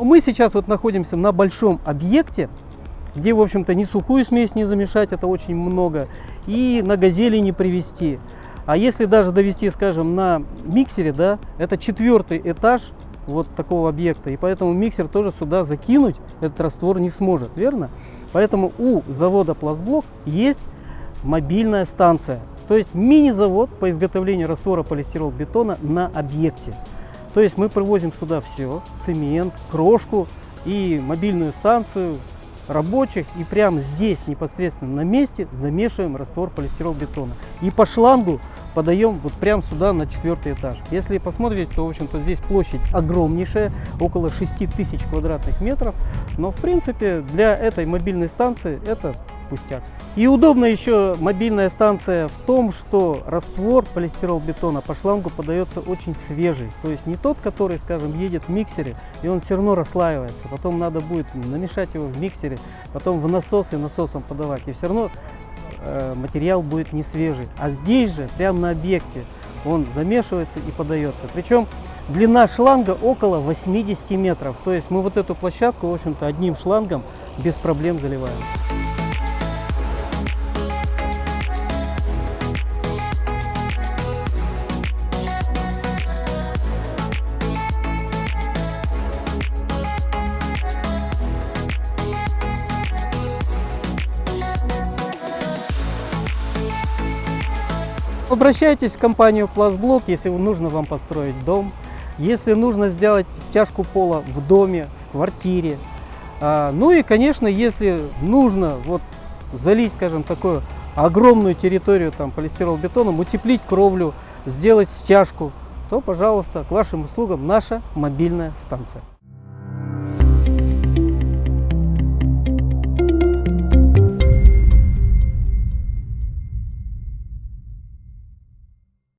мы сейчас вот находимся на большом объекте, где, в общем-то, ни сухую смесь не замешать, это очень много, и на газели не привезти. А если даже довести, скажем, на миксере, да, это четвертый этаж вот такого объекта, и поэтому миксер тоже сюда закинуть этот раствор не сможет, верно? Поэтому у завода Пластблок есть мобильная станция, то есть мини-завод по изготовлению раствора полистирол-бетона на объекте. То есть мы привозим сюда все, цемент, крошку и мобильную станцию, рабочих и прямо здесь непосредственно на месте замешиваем раствор полистирол-бетона. И по шлангу подаем вот прямо сюда на четвертый этаж. Если посмотреть, то в общем-то здесь площадь огромнейшая, около 6 тысяч квадратных метров. Но в принципе для этой мобильной станции это пустяк. И удобно еще мобильная станция в том, что раствор полистирол-бетона по шлангу подается очень свежий. То есть не тот, который, скажем, едет в миксере, и он все равно расслаивается. Потом надо будет намешать его в миксере, потом в насос и насосом подавать. И все равно э, материал будет не свежий. А здесь же, прямо на объекте, он замешивается и подается. Причем длина шланга около 80 метров. То есть мы вот эту площадку, в общем-то, одним шлангом без проблем заливаем. Обращайтесь в компанию Пластблок, если нужно вам построить дом, если нужно сделать стяжку пола в доме, в квартире. А, ну и, конечно, если нужно вот залить, скажем, такую огромную территорию там полистирол-бетоном, утеплить кровлю, сделать стяжку, то, пожалуйста, к вашим услугам наша мобильная станция.